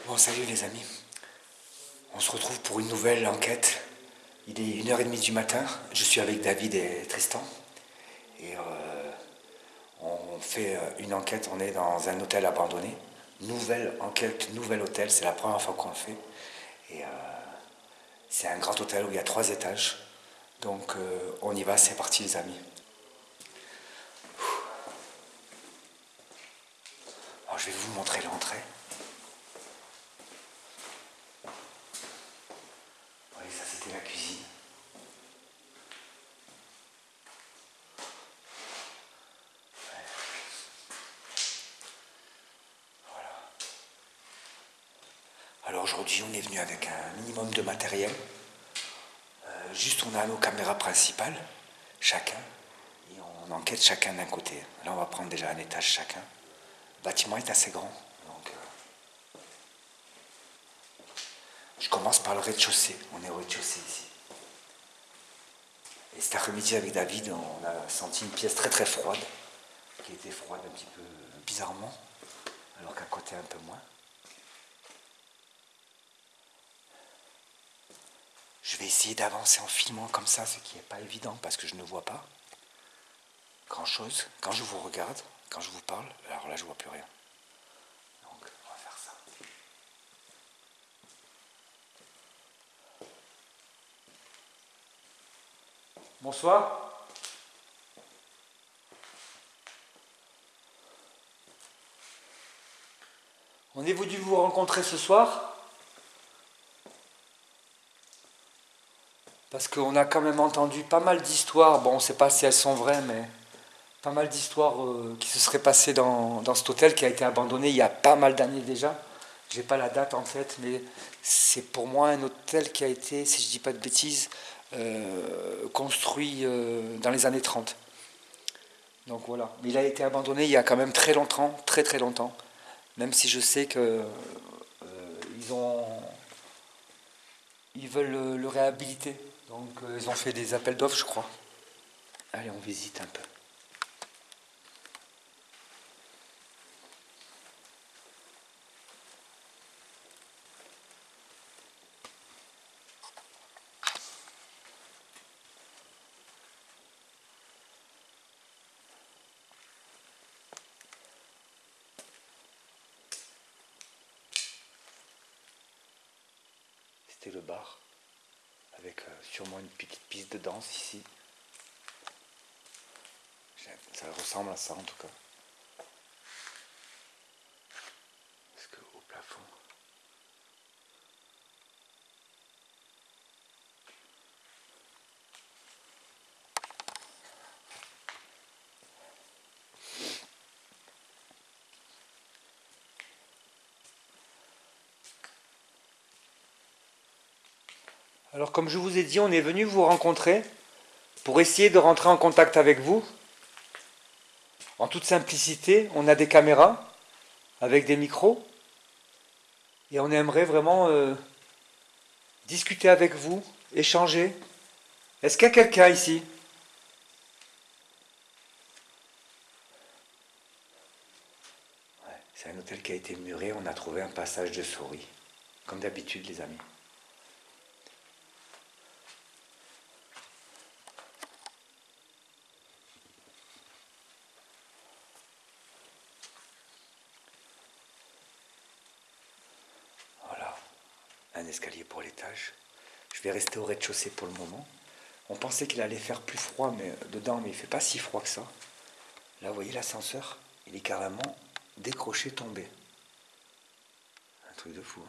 Bon, salut les amis. On se retrouve pour une nouvelle enquête. Il est 1h30 du matin. Je suis avec David et Tristan. Et euh, on fait euh, une enquête. On est dans un hôtel abandonné. Nouvelle enquête, nouvel hôtel. C'est la première fois qu'on le fait. Et euh, c'est un grand hôtel où il y a trois étages. Donc on y va. C'est parti les amis. Je vais vous montrer l'entrée. Alors aujourd'hui, on est venu avec un minimum de matériel. Euh, juste, on a nos caméras principales, chacun, et on enquête chacun d'un côté. Là, on va prendre déjà un étage chacun. Le bâtiment est assez grand. donc, euh, je commence par le rez-de-chaussée. On est au rez-de-chaussée ici. Et cet après-midi avec David, on a senti une pièce très très froide, qui était froide un petit peu bizarrement, alors qu'à côté un peu moins. Je vais essayer d'avancer en filmant comme ça, ce qui n'est pas évident parce que je ne vois pas grand-chose. Quand je vous regarde, quand je vous parle, alors là je vois plus rien. Donc on va faire ça. Bonsoir. On est venu vous rencontrer ce soir? Parce qu'on a quand même entendu pas mal d'histoires. Bon, on ne sait pas si elles sont vraies, mais pas mal d'histoires euh, qui se seraient passées dans, dans, cet hôtel qui a été abandonné il y a pas mal d'années déjà. J'ai pas la date en fait, mais c'est pour moi un hôtel qui a été, si je dis pas de bêtises, euh, construit euh, dans les années 30. Donc voilà. Mais il a été abandonné il y a quand même très longtemps, très très longtemps. Même si je sais que euh, ils ont, ils veulent le, le réhabiliter. Donc ils ont fait des appels d'offres, je crois. Allez, on visite un peu. C'était le bar, avec euh, sûrement une petite piste de danse ici. Ça ressemble à ça en tout cas. Parce que au plafond. Alors comme je vous ai dit, on est venu vous rencontrer pour essayer de rentrer en contact avec vous. En toute simplicité, on a des caméras avec des micros et on aimerait vraiment euh, discuter avec vous, échanger. Est-ce qu'il y a quelqu'un ici? C'est un hôtel qui a été muré, on a trouvé un passage de souris, comme d'habitude les amis. Voilà, un escalier pour l'étage. Je vais rester au rez-de-chaussée pour le moment. On pensait qu'il allait faire plus froid mais, dedans, mais il ne fait pas si froid que ça. Là, vous voyez l'ascenseur? Il est carrément décroché, tombé. Un truc de fou. Hein.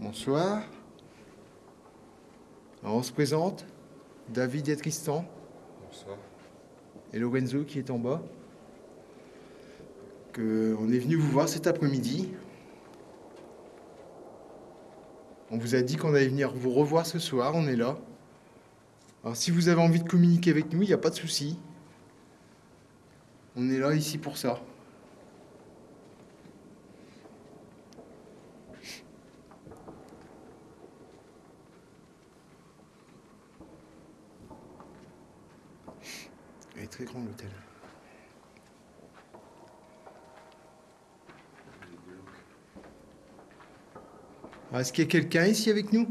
Bonsoir. On se présente. David et Tristan. Bonsoir. Et Lorenzo qui est en bas. Que on est venu vous voir cet après-midi. On vous a dit qu'on allait venir vous revoir ce soir, on est là. Alors si vous avez envie de communiquer avec nous, il n'y a pas de souci. On est là ici pour ça. Il est très grand l'hôtel. Ah, Est-ce qu'il y a quelqu'un ici avec nous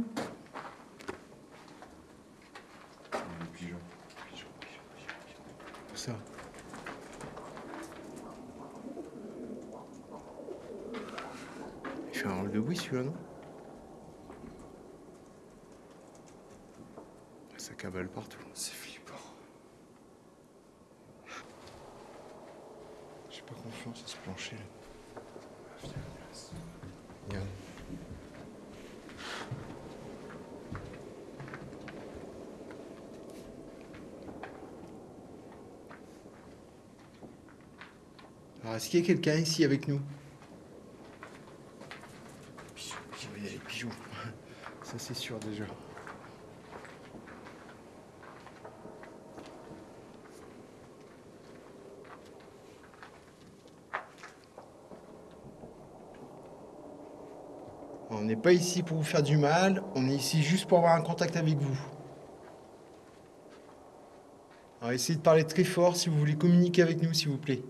Les pigeons. Pigeons, pigeons, pigeons, pigeons. Ça. Il fait un rôle de bruit celui-là, non Ça cavale partout. C'est flippant. J'ai pas confiance à ce plancher là. Ah, viens, viens. Regarde. Alors, est-ce qu'il y a quelqu'un ici avec nous Pigeons, pigeons. Il y a les pigeons. Ça, c'est sûr déjà. On n'est pas ici pour vous faire du mal, on est ici juste pour avoir un contact avec vous. Alors essayez de parler très fort si vous voulez communiquer avec nous, s'il vous plaît.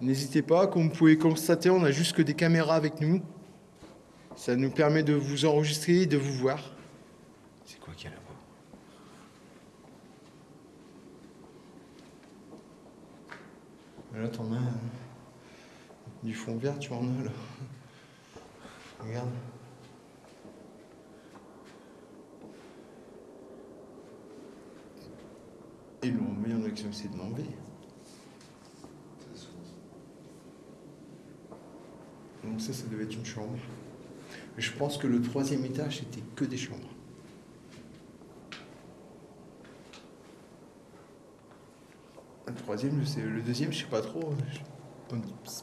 N'hésitez pas, comme vous pouvez constater, on n'a juste que des caméras avec nous. Ça nous permet de vous enregistrer et de vous voir. C'est quoi qu'il y a là-bas? Là, t'en as un- du fond vert, tu en as là. Regarde. Ils l'ont mis en action, c'est de m'enlever. Donc ça, ça devait être une chambre. Mais je pense que le troisième étage, c'était que des chambres. Le troisième, je sais, le deuxième, je sais pas trop.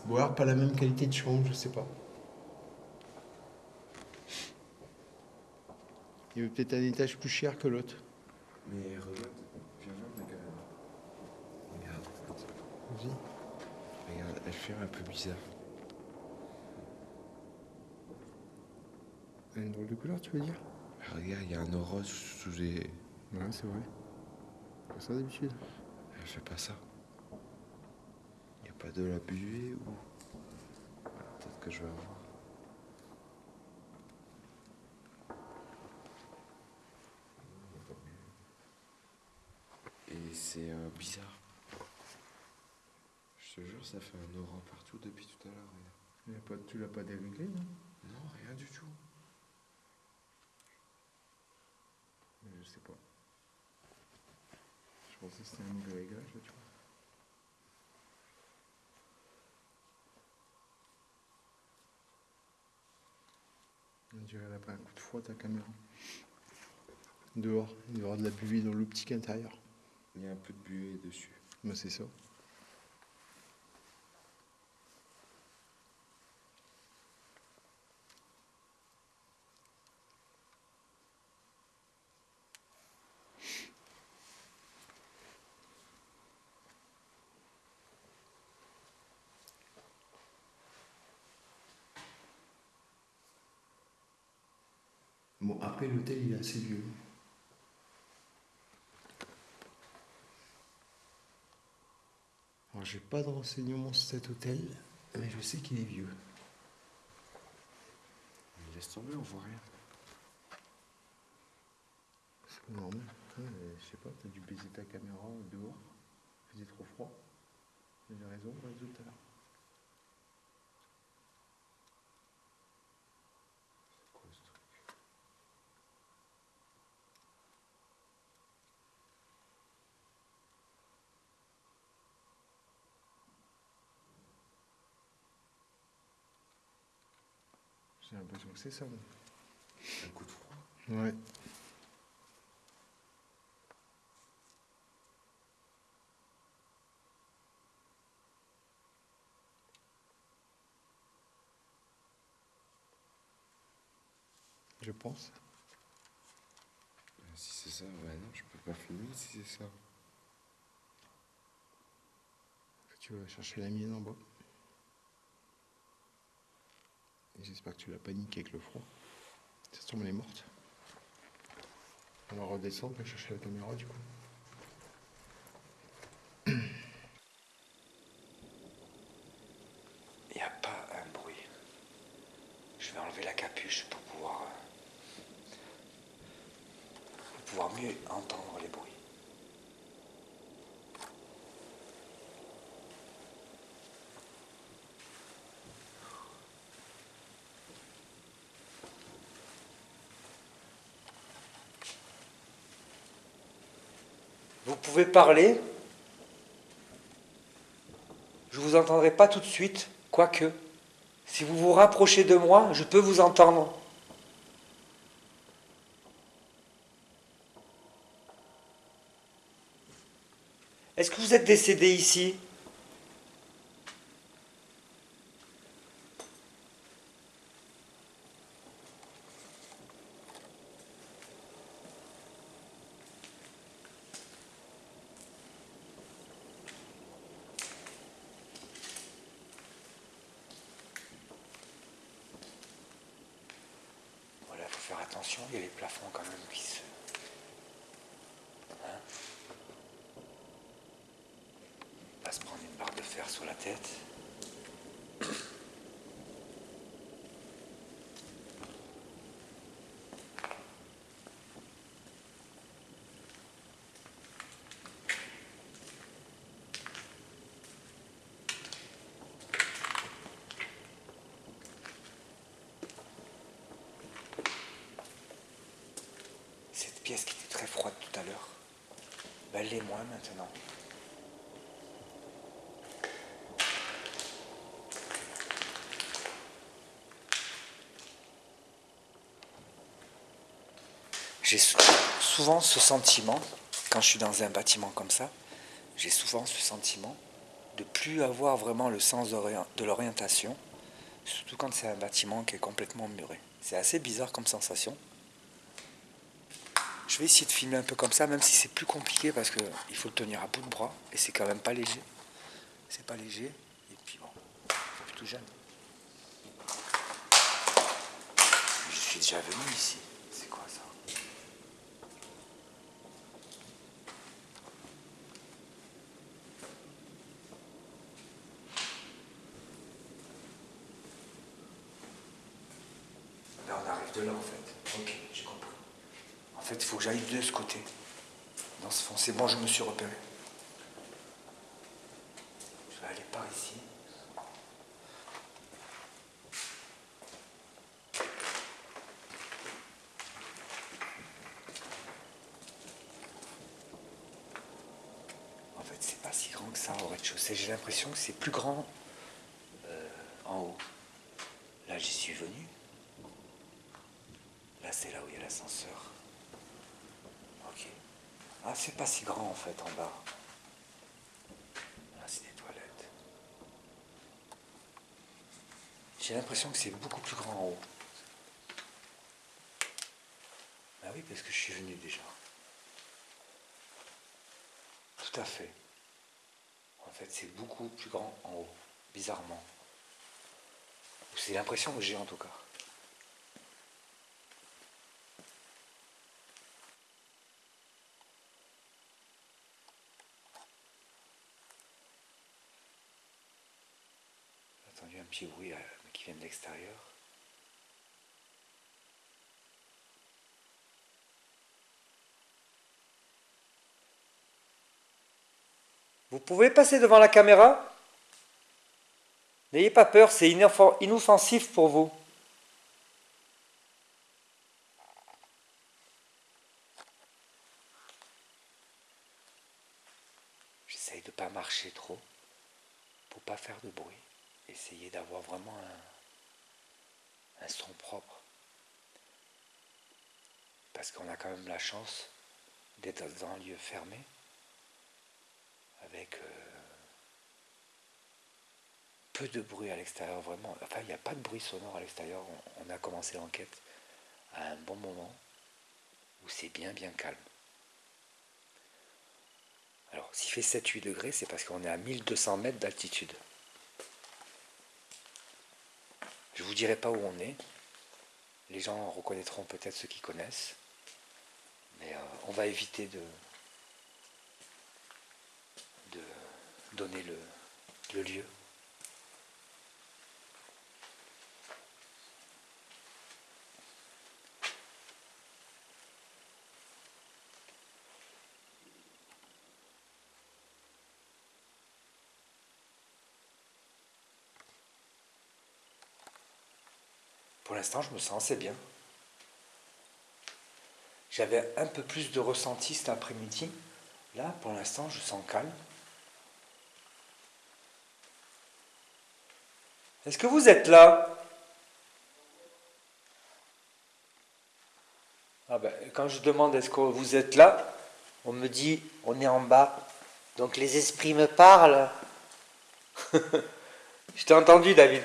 Alors pas la même qualité de chambre, je sais pas. Il y avait peut-être un étage plus cher que l'autre. Mais regarde, viens voir ma caméra. Regarde, Vas-y. regarde, elle fait un peu bizarre. Une drôle de couleur, tu veux dire Ah, Regarde, il y a un aura sous les. Ouais, c'est vrai. Comme ça d'habitude. Elle fait pas ça. Il n'y a pas de la buée ou. Peut-être que je vais avoir. Et c'est euh, bizarre. Je te jure, ça fait un aura partout depuis tout à l'heure. pas, tu l'as pas déréglé, non? Non, rien du tout. Je sais pas. Je pensais que c'était un mauvais réglage, là, tu vois. dirait qu'elle a pris un coup de froid ta caméra. Dehors, il y aura de la buée dans l'optique intérieure. Il y a un peu de buée dessus. Moi, c'est ça. Bon, il est assez vieux. Alors, j'ai pas de renseignements sur cet hôtel, mais je sais qu'il est vieux. Mais laisse tomber, on voit rien. C'est pas normal. Ouais, je sais pas, t'as dû baiser ta caméra dehors. Il faisait trop froid. J'ai raison, on va tout à l'heure. J'ai l'impression que c'est ça. Un coup de froid Ouais. Je pense. Euh, Si c'est ça, ouais, non, je peux pas filmer si c'est ça. Tu vas chercher la mienne en bas. Et J'espère que tu l'as paniqué avec le froid. Ça se tombe, elle est morte. On va redescendre, va chercher la caméra du coup. Il n'y a pas un bruit. Je vais enlever la capuche pour pouvoir, euh, pour pouvoir mieux entendre les bruits. Vous pouvez parler. Je vous entendrai pas tout de suite, quoique, si vous vous rapprochez de moi, je peux vous entendre. Est-ce que vous êtes décédé ici Voilà, il faut faire attention, il y a les plafonds quand même qui se... Hein Pas se prendre une barre de fer sur la tête. Cette pièce qui était très froide tout à l'heure, ben, l'est maintenant. J'ai sou- souvent ce sentiment, quand je suis dans un bâtiment comme ça, j'ai souvent ce sentiment de plus avoir vraiment le sens de l'orientation, surtout quand c'est un bâtiment qui est complètement muré. C'est assez bizarre comme sensation. Je vais essayer de filmer un peu comme ça, même si c'est plus compliqué parce que il faut le tenir à bout de bras et c'est quand même pas léger. C'est pas léger. Et puis bon, suis tout jeune. Je suis déjà venu ici. C'est quoi ça Là, on arrive de là en fait. Ok, j'ai compris. En fait, il faut que j'aille de ce côté. Dans ce fond, c'est bon, je me suis repéré. Je vais aller par ici. En fait, c'est pas si grand que ça au rez-de-chaussée. J'ai l'impression que c'est plus grand euh, en haut. Là, j'y suis venu. Là, c'est là où il y a l'ascenseur. Ok. Ah, c'est pas si grand en fait en bas. Là, c'est des toilettes. J'ai l'impression que c'est beaucoup plus grand en haut. Ah oui, parce que je suis venu déjà. Tout à fait. En fait, c'est beaucoup plus grand en haut, bizarrement. C'est l'impression que j'ai en tout cas. Petit bruit euh, qui vient de l'extérieur. Vous pouvez passer devant la caméra? N'ayez pas peur, c'est inoffensif pour vous. J'essaye de ne pas marcher trop pour pas faire de bruit. Essayez d'avoir vraiment un, un son propre. Parce qu'on a quand même la chance d'être dans un lieu fermé avec euh, peu de bruit à l'extérieur, vraiment. Enfin, il n'y a pas de bruit sonore à l'extérieur. On, a commencé l'enquête à un bon moment où c'est bien, bien calme. Alors, s'il fait 7-8 degrés, c'est parce qu'on est à 1200 mètres d'altitude. Je ne vous dirai pas où on est. Les gens reconnaîtront peut-être ceux qui connaissent. Mais euh, on va éviter de, donner le lieu. Pour l'instant, je me sens assez bien. J'avais un peu plus de ressenti cet après-midi. Là, pour l'instant, je sens calme. Est-ce que vous êtes là? Ah ben, Quand je demande est-ce que vous êtes là, on me dit on est en bas. Donc les esprits me parlent. je t'ai entendu, David.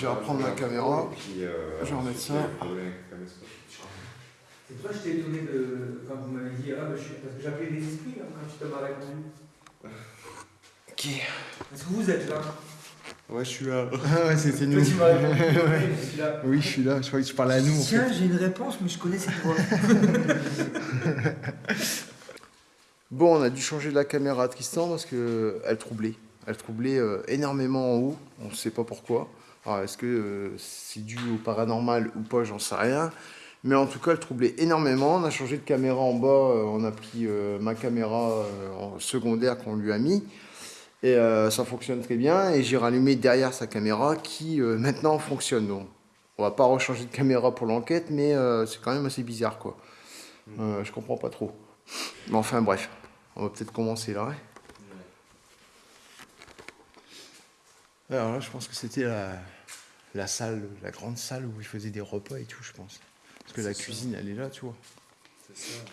Je vais reprendre ma caméra. Euh, je vais remettre ça. C'est pour ça que j'étais étonné de, quand vous m'avez dit, ah, bah, je suis... parce que j'appelais des esprits là, quand tu m'as répondu. Qui? Est-ce que vous êtes là? Ouais, je suis là. Ah ouais, c'était nous. Je suis là. Oui, je suis là. Je croyais que tu parlais à nous. Tiens, j'ai une réponse, mais je connais cette voix. bon, on a dû changer la caméra à Tristan parce qu'elle troublait. Elle troublait euh, énormément en haut. On ne sait pas pourquoi. Alors, est-ce que euh, c'est dû au paranormal ou pas, j'en sais rien. Mais en tout cas, elle troublait énormément. On a changé de caméra en bas. Euh, on a pris euh, ma caméra secondaire qu'on lui a mis. Et ça fonctionne très bien. Et j'ai rallumé derrière sa caméra qui maintenant fonctionne. Donc, on va pas rechanger de caméra pour l'enquête, mais c'est quand même assez bizarre, quoi. Je comprends pas trop. Mais enfin, bref. On va peut-être commencer là. Alors là, je pense que c'était la, salle, la grande salle où il faisait des repas et tout, je pense. Parce que la cuisine, elle est là, tu vois. C'est ça.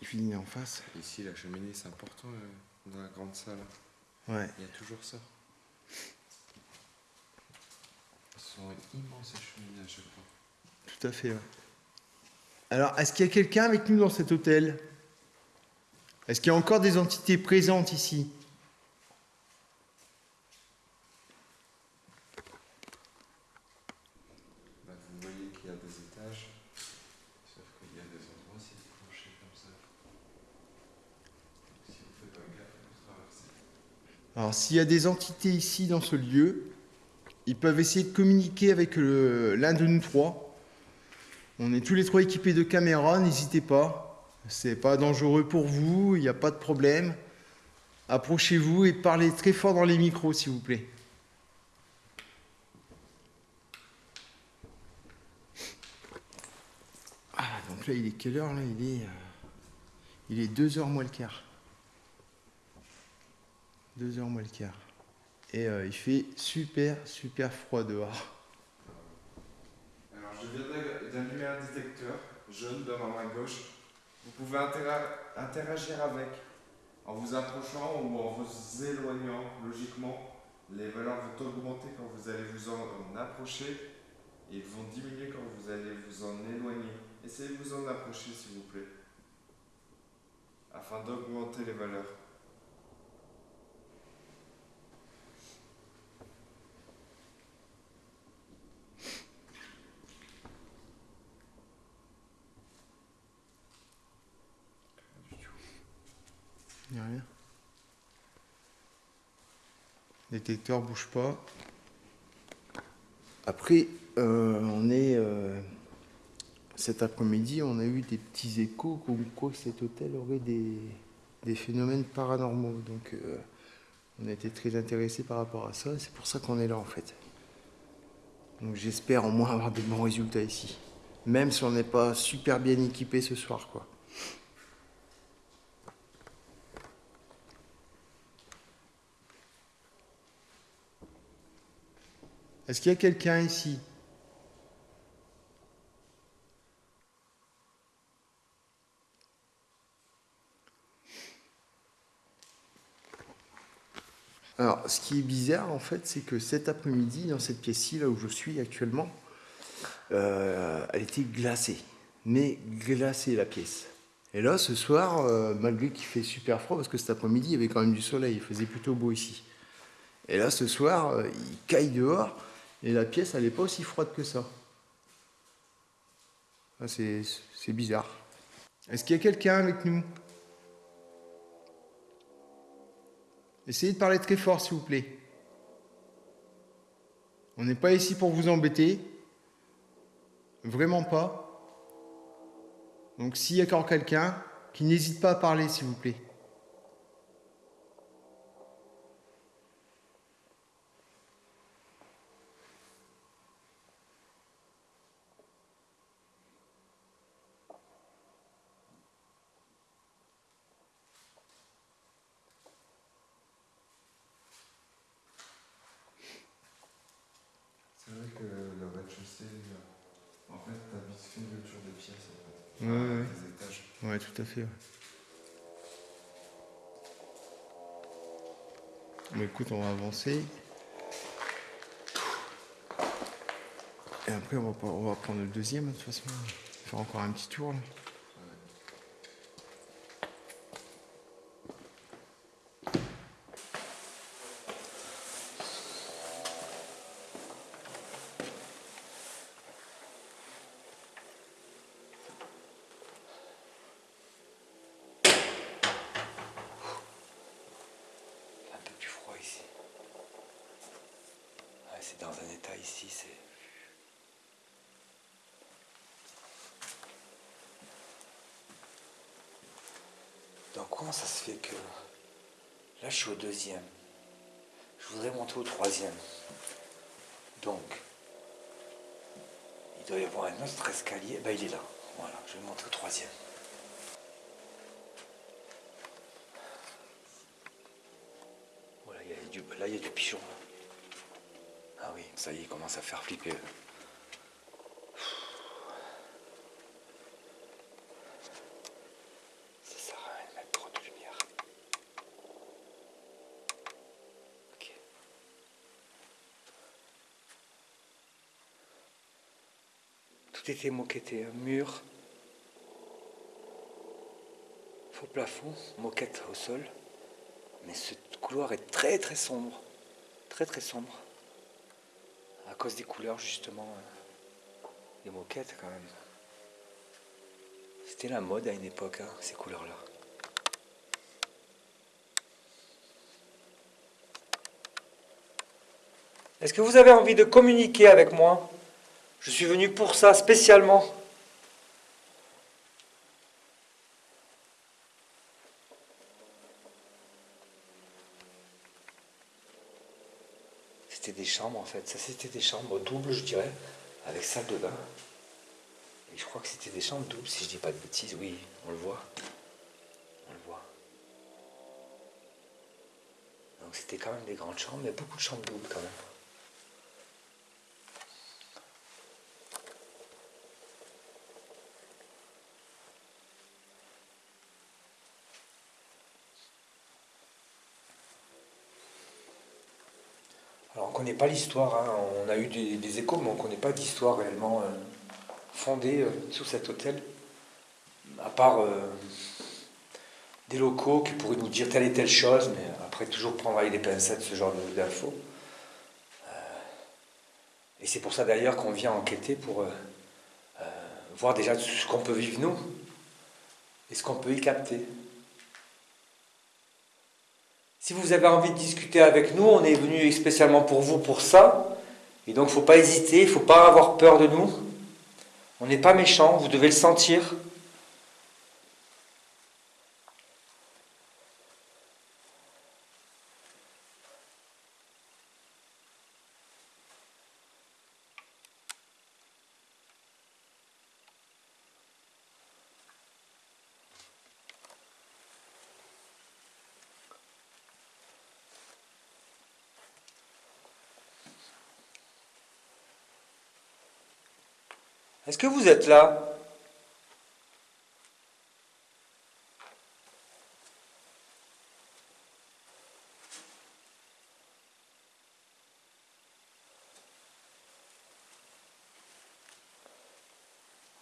Il finit en face. Ici, la cheminée, c'est important euh, dans la grande salle. Ouais. Il y a toujours ça. Elles sont immenses, cheminées, à chaque fois. Tout à fait, ouais. Alors, est-ce qu'il y a quelqu'un avec nous dans cet hôtel? Est-ce qu'il y a encore des entités présentes ici? S'il y a des entités ici dans ce lieu, ils peuvent essayer de communiquer avec euh, l'un de nous trois. On est tous les trois équipés de caméras, n'hésitez pas. C'est pas dangereux pour vous, il n'y a pas de problème. Approchez-vous et parlez très fort dans les micros, s'il vous plaît. Ah, donc là, il est quelle heure il est, euh, il est 2h moins le quart. 2h moins le quart. Et euh, il fait super, super froid dehors. Alors, je viens d'a- d'allumer un détecteur jaune dans ma main gauche. Vous pouvez intera- interagir avec en vous approchant ou en vous éloignant. Logiquement, les valeurs vont augmenter quand vous allez vous en approcher et vont diminuer quand vous allez vous en éloigner. Essayez de vous en approcher, s'il vous plaît, afin d'augmenter les valeurs. Il n'y a rien. Détecteur bouge pas. Après, euh, on est. euh, cet après-midi, on a eu des petits échos comme quoi cet hôtel aurait des, des phénomènes paranormaux. Donc, euh, on a été très intéressés par rapport à ça. C'est pour ça qu'on est là en fait. Donc, j'espère au moins avoir des bons résultats ici. Même si on n'est pas super bien équipé ce soir, quoi. Est-ce qu'il y a quelqu'un ici? Alors, ce qui est bizarre, en fait, c'est que cet après-midi, dans cette pièce-ci, là où je suis actuellement, euh, elle était glacée. Mais glacée, la pièce. Et là, ce soir, euh, malgré qu'il fait super froid, parce que cet après-midi, il y avait quand même du soleil, il faisait plutôt beau ici. Et là, ce soir, euh, il caille dehors, et la pièce, elle n'est pas aussi froide que ça. Ah, c'est c'est bizarre. Est-ce qu'il y a quelqu'un avec nous? Essayez de parler très fort, s'il vous plaît. On n'est pas ici pour vous embêter. Vraiment pas. Donc s'il y a encore quelqu'un, qui n'hésite pas à parler, s'il vous plaît. C'est vrai que le rez-de-chaussée, euh, en fait, t'as vite fait le tour des pièces, en fait. Ouais, ouais, ouais. Des étages. Écoute, on va avancer. Et après, on va, on va prendre le deuxième, de toute façon. Faire encore un petit tour, là. Un peu plus froid ici. Ouais, c'est dans un état ici, c'est. Donc comment ça se fait que là je suis au deuxième? Je voudrais monter au troisième. Donc il doit y avoir un autre escalier. Ben il est là. Voilà, je vais monter au troisième. Voilà, il y a du, là il y a du pigeon. Ah oui, ça y est, il commence à faire flipper. là. Ça sert à rien de mettre trop de lumière. Ok. Tout était moquetté, un mur, faux plafond, moquette au sol. Mais ce couloir est très très sombre. Très très sombre. À cause des couleurs justement. euh, des moquettes quand même. C'était la mode à une époque, hein, ces couleurs-là. Est-ce que vous avez envie de communiquer avec moi? Je suis venu pour ça spécialement. C'était des chambres en fait. Ça c'était des chambres doubles je dirais, avec salle de bain. Et je crois que c'était des chambres doubles, si je dis pas de bêtises. Oui, on le voit. On le voit. Donc c'était quand même des grandes chambres, mais beaucoup de chambres doubles quand même. Connaît pas l'histoire, hein. on a eu des, échos, mais on ne connaît pas d'histoire réellement euh, fondée euh, sur cet hôtel, à part euh, des locaux qui pourraient nous dire telle et telle chose, mais après toujours prendre avec des pincettes ce genre d'infos. et c'est pour ça d'ailleurs qu'on vient enquêter pour voir déjà ce qu'on peut vivre nous et ce qu'on peut y capter. Si vous avez envie de discuter avec nous, on est venu spécialement pour vous pour ça. Et donc, il ne faut pas hésiter, il ne faut pas avoir peur de nous. On n'est pas méchants, vous devez le sentir. Est-ce que vous êtes là?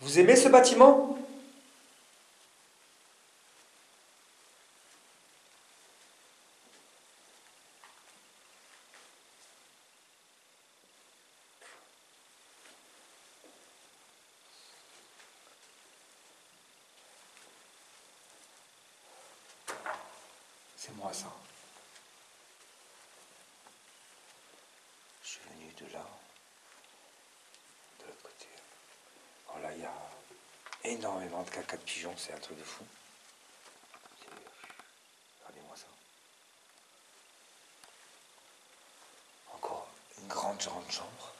Vous aimez ce bâtiment C'est moi ça. Je suis venu de là, de l'autre côté. Alors là, il y a énormément de caca de pigeons, c'est un truc de fou. Regardez-moi ça. Encore une grande, grande chambre.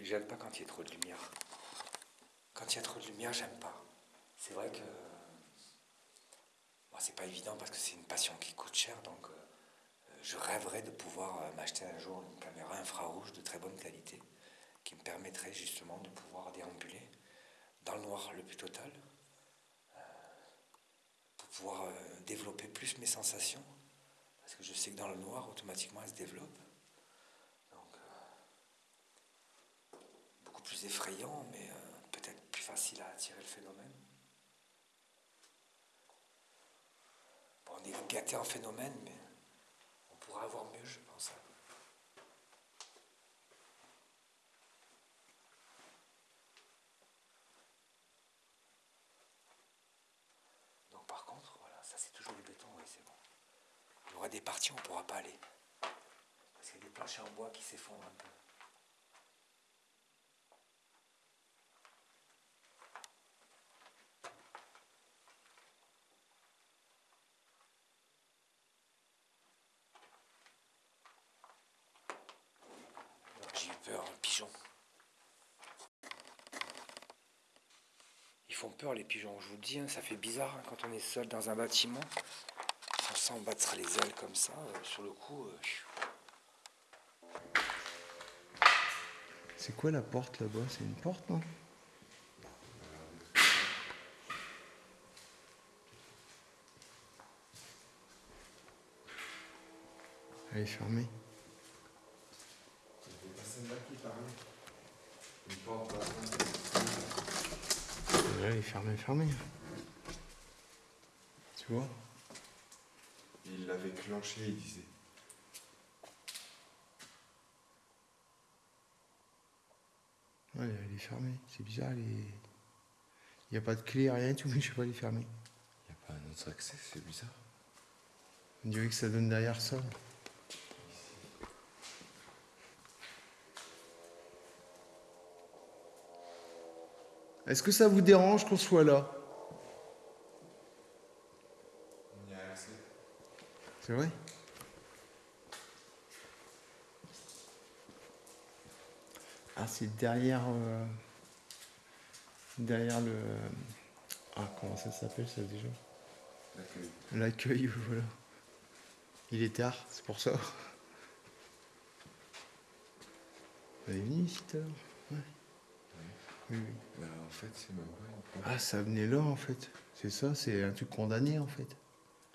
J'aime pas quand il y a trop de lumière. Quand il y a trop de lumière, j'aime pas. C'est vrai que c'est pas évident parce que c'est une passion qui coûte cher, donc euh, je rêverais de pouvoir euh, m'acheter un jour une caméra infrarouge de très bonne qualité qui me permettrait justement de pouvoir déambuler dans le noir le plus total euh, pour pouvoir développer plus mes sensations parce que je sais que dans le noir automatiquement elles se développent plus effrayant, mais peut-être plus facile à attirer le phénomène. on est gâté en phénomène, mais on pourrait avoir mieux, je pense. Donc par contre, voilà, ça c'est toujours du béton, oui c'est bon. Il y aura des parties où on ne pourra pas aller. Parce qu'il y a des planchers en bois qui s'effondrent un peu. Peur les pigeons, je vous dis, hein, ça fait bizarre hein, quand on est seul dans un bâtiment. On sent battre les ailes comme ça, euh, sur le coup. Euh, C'est quoi la porte là-bas? C'est une porte, non? Elle est fermée. Une porte il est fermé, fermé. Tu vois Il l'avait clenché, il disait. Ouais, elle est fermée. C'est bizarre, il n'y a pas de clé, rien et tout, mais je sais pas, elle est fermée. Il n'y a pas un autre accès, c'est bizarre. On dirait que ça donne derrière ça. Est-ce que ça vous dérange qu'on soit là? C'est vrai? Ah, c'est derrière... Euh, derrière le... Ah, comment ça s'appelle ça déjà? L'accueil. L'accueil, voilà. Il est tard, c'est pour ça. Vous avez venu ici Ouais. Oui, oui. Bah, en fait, c'est même pas une. Ah, ça venait là en fait. C'est ça, c'est un truc condamné en fait.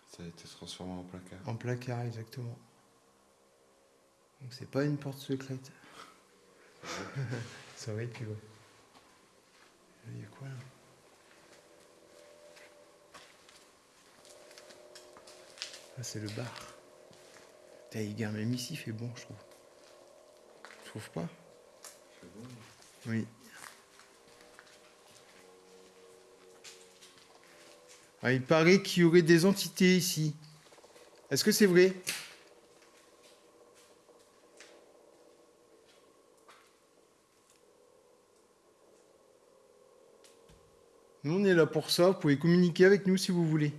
Ça a été transformé en placard. En placard, exactement. Donc c'est pas une porte secrète. ça va être plus loin. Il y a quoi là? Ah, c'est le bar. Garde même ici, il fait bon, je trouve. Tu trouves pas? C'est bon. Oui. Ah, il paraît qu'il y aurait des entités ici. Est-ce que c'est vrai? Nous, on est là pour ça. Vous pouvez communiquer avec nous si vous voulez.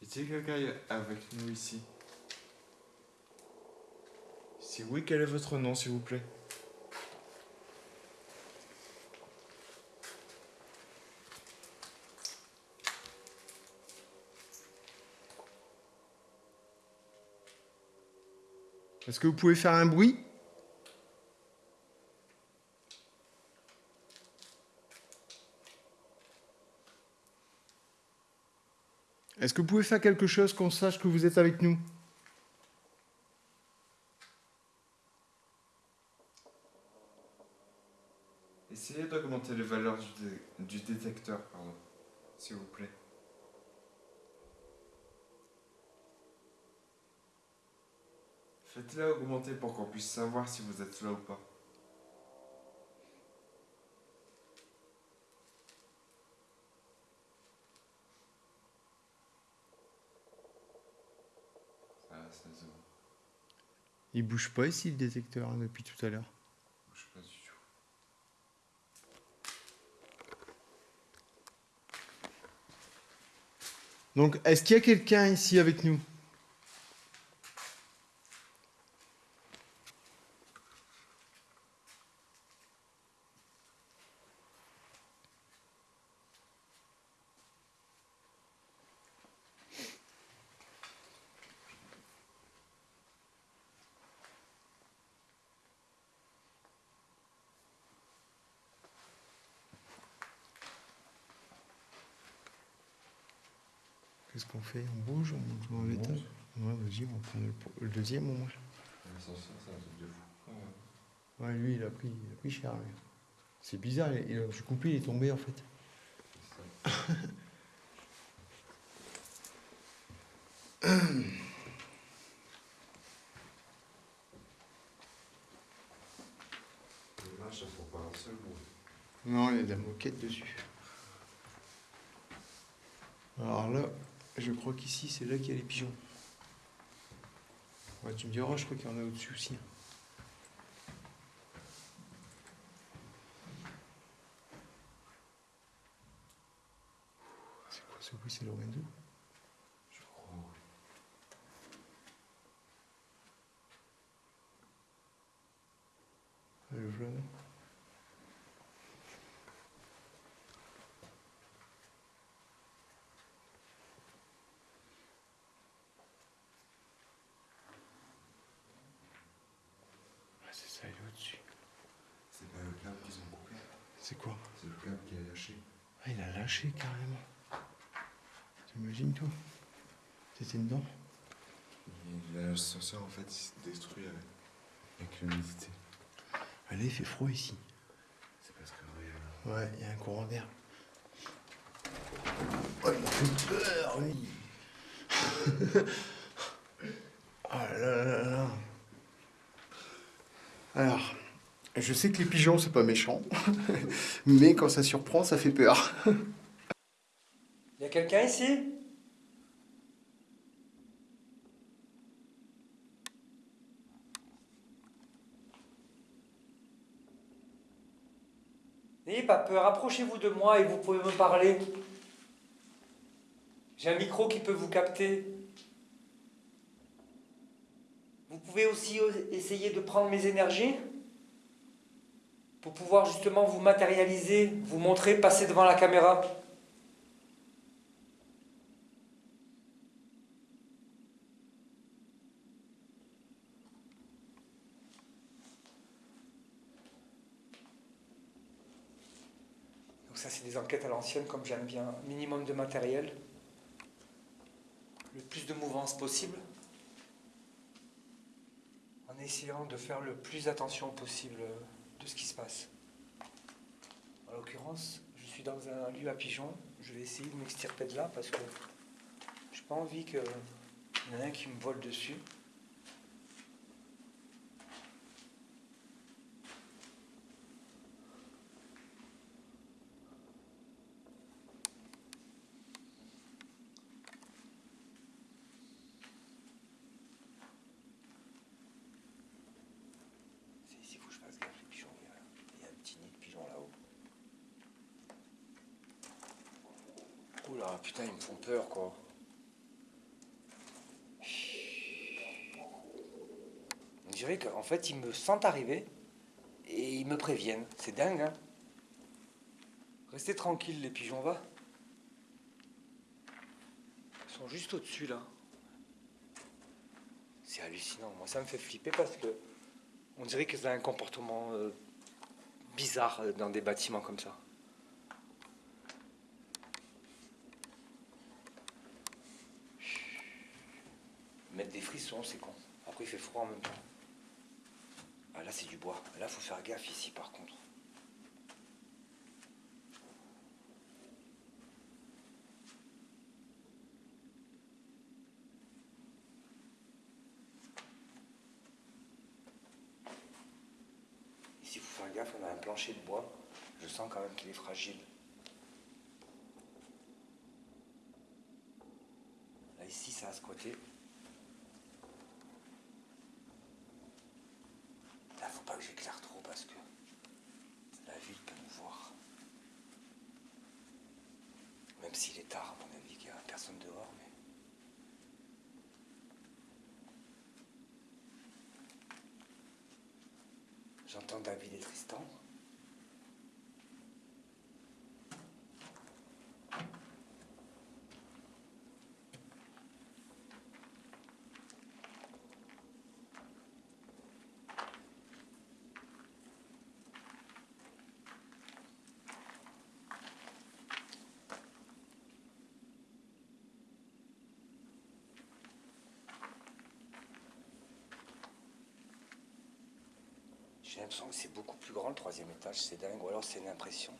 Y a-t-il quelqu'un avec nous ici? Si oui, quel est votre nom, s'il vous plaît? Est-ce que vous pouvez faire un bruit? Est-ce que vous pouvez faire quelque chose qu'on sache que vous êtes avec nous? Essayez d'augmenter les valeurs du, dé- du détecteur, pardon, s'il vous plaît. Faites-la augmenter pour qu'on puisse savoir si vous êtes là ou pas. Ça, ça. Il bouge pas ici le détecteur depuis tout à l'heure. Je sais pas du tout. Donc, est-ce qu'il y a quelqu'un ici avec nous? Qu'est-ce qu'on fait On bouge On monte dans l'étage Ouais, vas-y, on va prendre le, deuxième au moins. L'ascenseur, c'est un truc de fou. Ouais, lui, il a pris, il a pris cher. C'est bizarre, il, il- j'ai coupé, il est tombé en fait. Dommage, ça faut pas un seul bruit. Non, il y a de la moquette dessus. Alors là, je crois qu'ici, c'est là qu'il y a les pigeons. Ouais, tu me diras, je crois qu'il y en a au-dessus aussi. hein. C'est quoi ce bruit C'est le window Je crois, oui. Le jaune Ah, c'est ça, il est au-dessus. C'est pas le câble qu'ils ont coupé. C'est quoi C'est le câble qui a lâché. Ah, il a lâché carrément. T'imagines, toi T'étais dedans L'ascenseur, en fait, il se détruit avec, avec l'humidité. Allez, il fait froid ici. C'est parce que. Ouais, il y a un courant d'air. Oh, il m'a fait peur, lui là là là là Alors, je sais que les pigeons, c'est pas méchant, mais quand ça surprend, ça fait peur. Il y a quelqu'un ici? N'ayez pas peur, approchez-vous de moi et vous pouvez me parler. J'ai un micro qui peut vous capter. Vous pouvez aussi essayer de prendre mes énergies pour pouvoir justement vous matérialiser, vous montrer, passer devant la caméra. Donc à l'ancienne comme j'aime bien, minimum de matériel, le plus de mouvance possible en essayant de faire le plus attention possible de ce qui se passe. En l'occurrence, je suis dans un lieu à pigeons, je vais essayer de m'extirper de là parce que je n'ai pas envie qu'il y en ait un qui me vole dessus. Oula, putain, ils me font peur, quoi. On dirait qu'en fait, ils me sentent arriver et ils me préviennent. C'est dingue, hein Restez tranquilles, les pigeons, va. Ils sont juste au-dessus, là. C'est hallucinant. Moi, ça me fait flipper parce que on dirait que c'est un comportement euh, bizarre euh, dans des bâtiments comme ça. C'est con. Après, il fait froid en même temps. Ah, là, c'est du bois. Là, faut faire gaffe ici, par contre. Ici, faut faire gaffe, on a un plancher de bois. Je sens quand même qu'il est fragile. Là, ici, ça a ce côté. Là, faut pas que j'éclaire trop parce que la ville peut nous voir. Même s'il est tard, à mon avis, qu'il n'y a personne dehors, mais. J'entends David et Tristan. C'est beaucoup plus grand le troisième étage, c'est dingue, ou alors c'est une impression.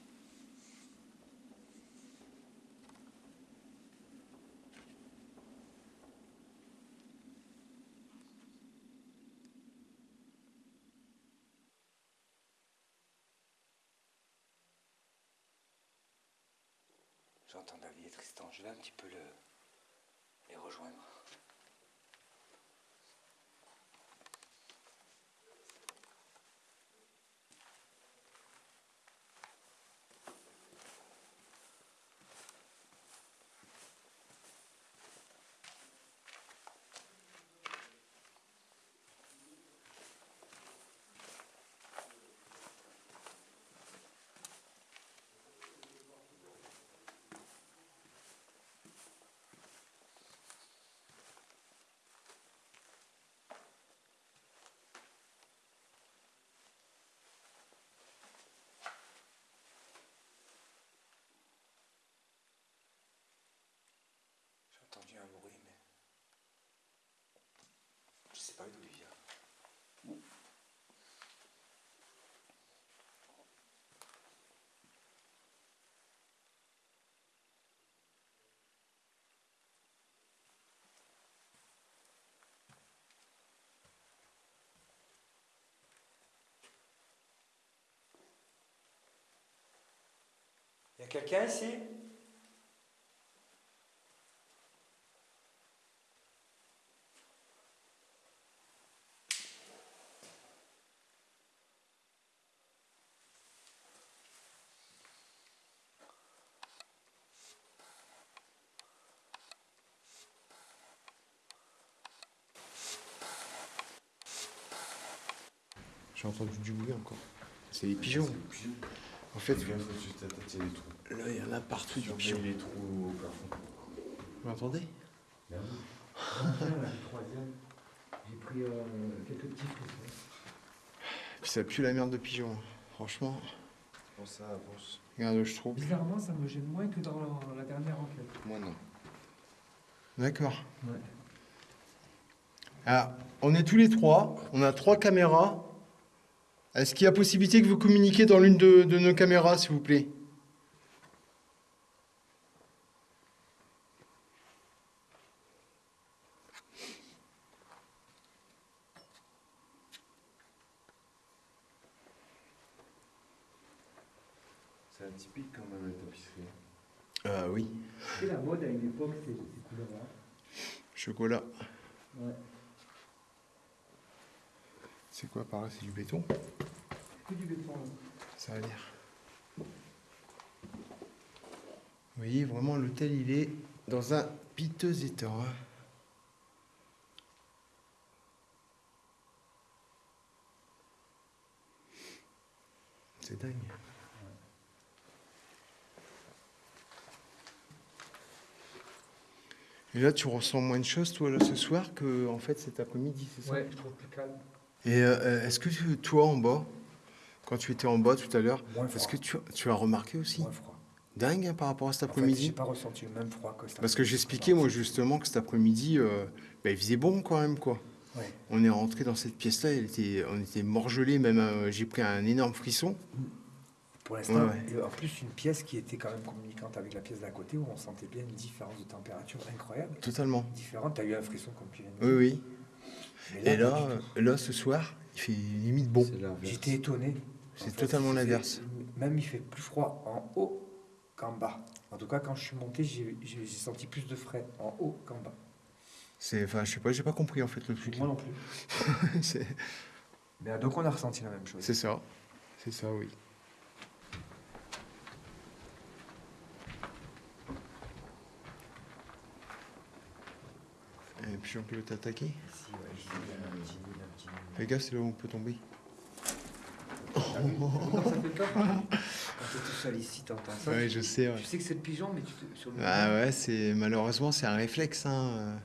Quelqu'un ici? J'ai entendu du bruit encore. C'est les pigeons. En fait, il y en a partout du pigeon. Surveille les trous au plafond. Vous m'entendez? La troisième, j'ai pris euh, quelques petits. Puis ça pue la merde de pigeon. hein. Franchement, Bon, ça avance. regarde je trouve. Bizarrement, ça me gêne moins que dans la, la dernière enquête. Moi, non. D'accord. Ouais. Alors, on est tous les trois. On a trois caméras. Est-ce qu'il y a possibilité que vous communiquiez dans l'une de, de nos caméras, s'il vous plaît? C'est atypique quand même la tapisserie. Euh, oui. C'est la mode à une époque, ces, ces couleurs-là. Chocolat. Ouais. C'est quoi par là C'est du béton Que du béton, là. Ça va dire. Vous voyez, vraiment, l'hôtel, il est dans un piteux état. hein. C'est dingue. Et là, tu ressens moins de choses, toi, là, ce soir, que, en fait, cet après-midi, c'est ça? Ouais, je trouve plus calme. Et euh, est-ce que tu- toi, en bas, quand tu étais en bas tout à l'heure, est-ce que tu, tu as remarqué aussi Moins froid. Dingue hein, par rapport à cet En fait, après-midi pas ressenti le même froid que ça. Parce que j'expliquais, moi, justement, que cet après-midi, euh, bah, il faisait bon quand même, quoi. Ouais. On est rentré dans cette pièce-là, était, on était morgelés, même euh, j'ai pris un énorme frisson. Pour l'instant, Ouais, ouais. et en plus, une pièce qui était quand même communicante avec la pièce d'à côté, où on sentait bien une différence de température incroyable. Totalement. Différente, t'as eu un frisson comme tu viens de Oui, oui. Et là, là, ce soir, il fait limite bon. J'étais étonné. C'est totalement l'inverse. Même il fait plus froid en haut qu'en bas. En tout cas, quand je suis monté, j'ai senti plus de frais en haut qu'en bas. C'est, enfin, je sais pas, j'ai pas compris en fait le truc. Moi non plus. Mais donc on a ressenti la même chose. c'est ça. C'est ça, oui. Et puis on peut t'attaquer. Si, ouais, je suis bien un petit nid, un petit nid. Fais gaffe, c'est là où on peut tomber. Ah comment ça fait peur Quand t'es tout seul ici, t'entends ça. Ouais, tu- je sais, ouais. Tu sais que c'est le pigeon, mais tu te- sur le Ah ouais, c'est malheureusement c'est un réflexe. Hein.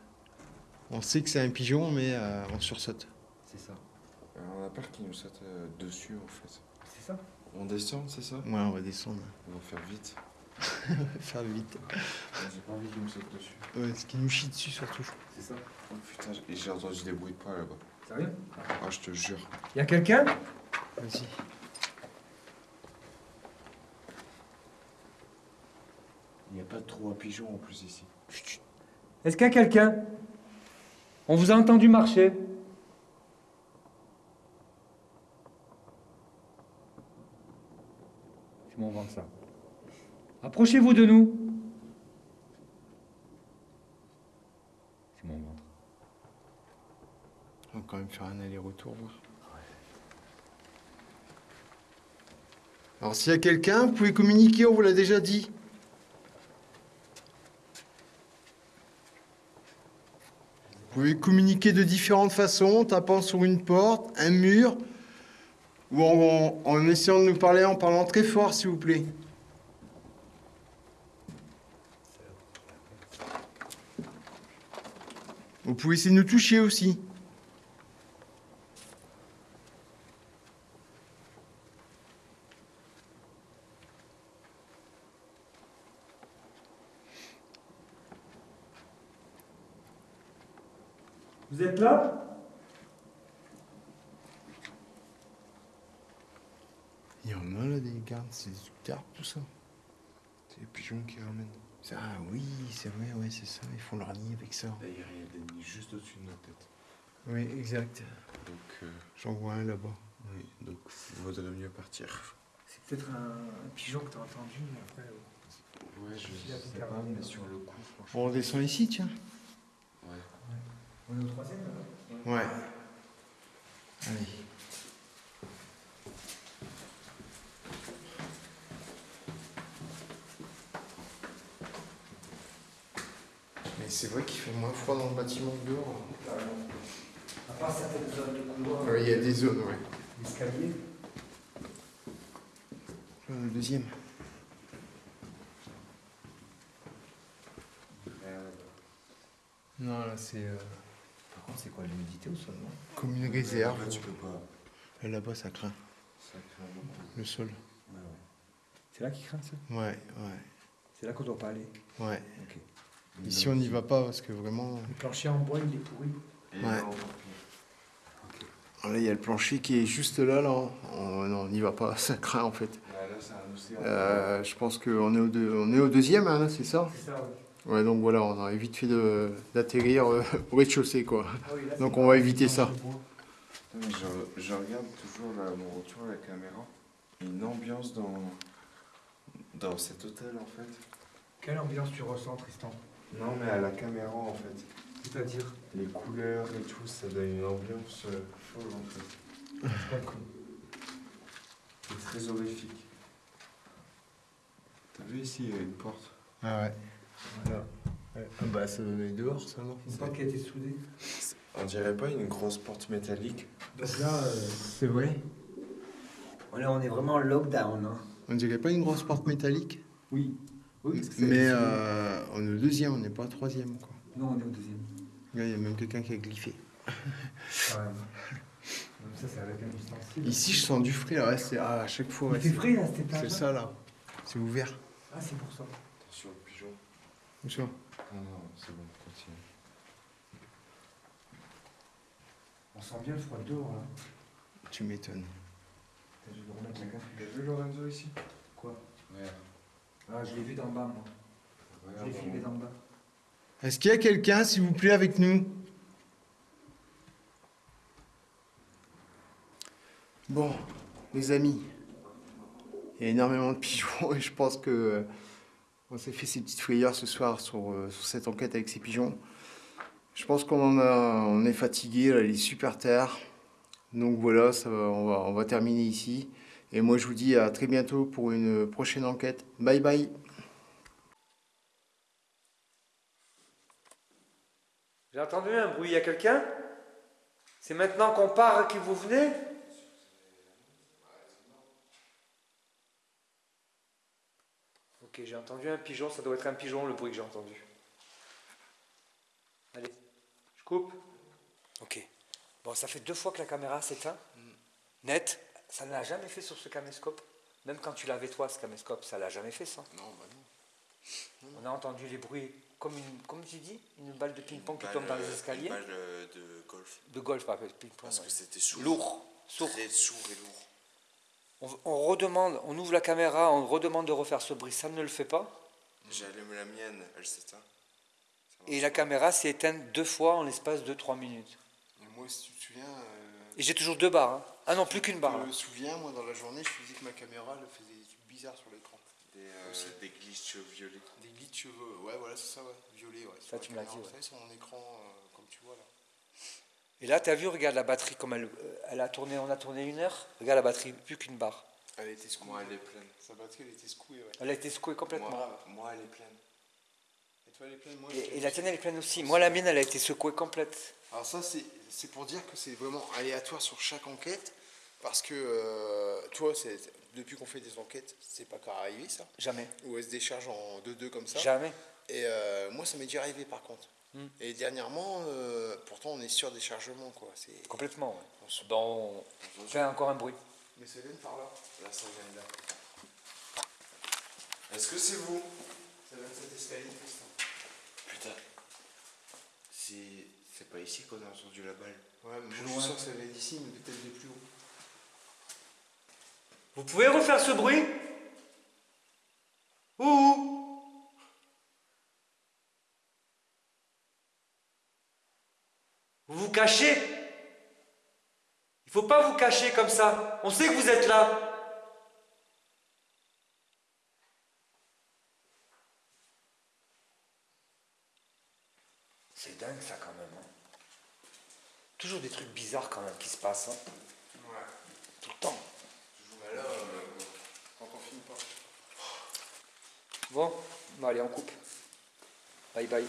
On sait que c'est un pigeon, mais euh, on sursaute. C'est ça. On a peur qu'il nous saute euh, dessus en fait. C'est ça. On descend, c'est ça? Ouais, on va descendre. On va faire vite. Faire vite. J'ai pas envie qu'il me saute dessus. Ouais, ce qui nous chie dessus surtout. C'est ça. Oh putain, j'ai- entendu des bruits de pas là-bas. Sérieux? Ah, je te jure. Y a quelqu'un? Vas-y. Il n'y a pas de trou à pigeons en plus ici. Est-ce qu'il y a quelqu'un? On vous a entendu marcher. C'est mon ventre, ça. Approchez-vous de nous. C'est mon ventre. On va quand même faire un aller-retour, voir. Alors s'il y a quelqu'un, vous pouvez communiquer, on vous l'a déjà dit. Vous pouvez communiquer de différentes façons, en tapant sur une porte, un mur, ou en, en essayant de nous parler en parlant très fort, s'il vous plaît. Vous pouvez essayer de nous toucher aussi. Vous êtes là? Il y en a là des gardes, c'est des cartes, tout ça. C'est les pigeons qui ramènent. Ah oui, c'est vrai, ouais, c'est ça. Ils font leur nid avec ça. D'ailleurs, il y a des nids juste au-dessus de notre tête. Oui, exact. Donc, euh, J'en vois un là-bas. oui, donc vaudrait mieux partir. C'est peut-être un, pigeon que t'as entendu, mais après. euh, Ouais, je a sais pas, mais sur le coup, franchement. Bon, on descend ici, tiens. Ouais. On est au troisième là Ouais. Allez. C'est vrai qu'il fait moins froid dans le bâtiment que dehors. À part certaines zones de couloir. Il y a des zones, ouais. L'escalier. Là, le deuxième. Non, là, c'est euh, Par contre, c'est quoi l'humidité au sol, non? Comme une réserve. Là, tu peux pas. Et là-bas, ça craint. Ça craint beaucoup. Le sol. Ouais, ouais. C'est là qu'il craint ça? Ouais, ouais, C'est là qu'on doit pas aller? ouais. Ok. Ici, on n'y va pas parce que vraiment. Le plancher en bois, il est pourri. Et Ouais. là, Là, il y a le plancher qui est juste là, là. On- non, on n'y va pas, ça craint en fait. Là, c'est un océan. Euh, je pense qu'on est, au deux- on est au deuxième, hein, là, c'est ça C'est ça, oui. Ouais, donc voilà, on a vite fait de- d'atterrir euh, au rez-de-chaussée, quoi. Ah oui, là, Donc on va éviter ça. Mais Je, je regarde toujours là, mon retour à la caméra. Une ambiance dans, dans cet hôtel en fait. Quelle ambiance tu ressens, Tristan? Non, mais à la caméra en fait. C'est-à-dire Les couleurs et tout, ça donne une ambiance euh, folle en fait. C'est pas con. C'est très horrifique. T'as vu ici, il y a une porte. Ah ouais. Voilà. Ah bah, ça donnait dehors, ça, non Une porte qui a été soudée. On dirait pas une grosse porte métallique Donc là, euh, C'est vrai Là, on est vraiment en lockdown. Hein. On dirait pas une grosse porte métallique? Oui. Oui, Mais euh, on est au deuxième, on n'est pas au troisième, quoi. Non, on est au deuxième. Il y a même quelqu'un qui a gliffé. Quand même. Donc ça, c'est avec un ustensile. Ici, je sens du frais, là, ouais, c'est ah, à chaque fois. Ouais, c'est- frais, là, cet étage C'est ça, là. C'est ouvert. Ah, c'est pour ça. Attention pigeon. Ça Non, non, c'est bon, continue. On sent bien le froid dehors, là. Tu m'étonnes. Je vais remettre la Lorenzo ici Quoi? Regarde. Ah, je l'ai vu d'en bas, moi. Je l'ai filmé d'en bas. Est-ce qu'il y a quelqu'un, s'il vous plaît, avec nous? Bon, les amis, il y a énormément de pigeons et je pense que euh, on s'est fait ces petites frayeurs ce soir sur, euh, sur cette enquête avec ces pigeons. Je pense qu'on en a, on est fatigué, là, il est super tard. Donc voilà, ça va- on, va, on va terminer ici. Et moi, je vous dis à très bientôt pour une prochaine enquête. Bye bye J'ai entendu un bruit, il y a quelqu'un? C'est maintenant qu'on part que vous venez? Ok, j'ai entendu un pigeon, ça doit être un pigeon le bruit que j'ai entendu. Allez, je coupe Ok. Bon, ça fait deux fois que la caméra s'éteint. Net, ça ne l'a jamais fait sur ce caméscope. Même quand tu l'avais toi, ce caméscope, ça l'a jamais fait ça. Non, bah non. On a entendu les bruits comme une, comme tu dis, une balle de ping-pong qui tombe dans les escaliers. Une balle euh, de golf. De golf, pas de ping-pong. Parce ouais. que c'était sourd. Lourd, sourd. Très sourd et lourd. On, on redemande, on ouvre la caméra, on redemande de refaire ce bruit, ça ne le fait pas. J'allume la mienne, elle s'éteint. Et la caméra s'est éteinte deux fois en l'espace de trois minutes. Et moi, si tu te souviens, euh, Et j'ai toujours deux barres. hein. Ah non, plus qu'une barre. je me souviens, moi, dans la journée, je faisais que ma caméra elle faisait des trucs bizarres sur l'écran. Des, euh, Aussi. des glitches violets. Des glitches de cheveux, ouais, voilà, c'est ça, ouais. Violet, ouais. Ça, sur tu me l'as dit, ouais. sur mon écran, euh, comme tu vois là. Et là, tu as vu, regarde la batterie, comme elle, euh, elle a tourné, on a tourné une heure. Regarde la batterie, plus qu'une barre. Elle était secouée. Moi, elle est pleine. Sa batterie, elle était secouée, ouais. Elle a été secouée complètement. Moi, moi, elle est pleine. Et toi, elle est pleine, moi Et, et la tienne, elle est pleine aussi. Moi, la mienne, elle a été secouée complète. Alors ça, c'est c'est pour dire que c'est vraiment aléatoire sur chaque enquête. Parce que euh, toi, c'est depuis qu'on fait des enquêtes, c'est pas qu'à arriver ça. Jamais. Ou elle se décharge en 2-2 comme ça. Jamais. Et euh, moi, ça m'est déjà arrivé par contre. Hmm. Et dernièrement, euh, pourtant, on est sur déchargement, quoi. C'est... Complètement, ouais. On fait encore un bruit. Mais ça vient de par là. Là, ça vient de là. Est-ce que c'est vous? Ça vient de cet escalier, Tristan. Putain. C'est c'est pas ici qu'on a entendu la balle. Ouais, mais je loin. suis sûr que ça vient d'ici, mais peut-être de plus haut. Vous pouvez refaire ce bruit Ouh Vous vous cachez Il faut pas vous cacher comme ça. On sait que vous êtes là. C'est dingue ça quand même. hein. Toujours des trucs bizarres quand même qui se passent. hein. Ouais. Tout le temps. Mais là, euh, quand on filme pas. Bon, allez on coupe. Bye bye.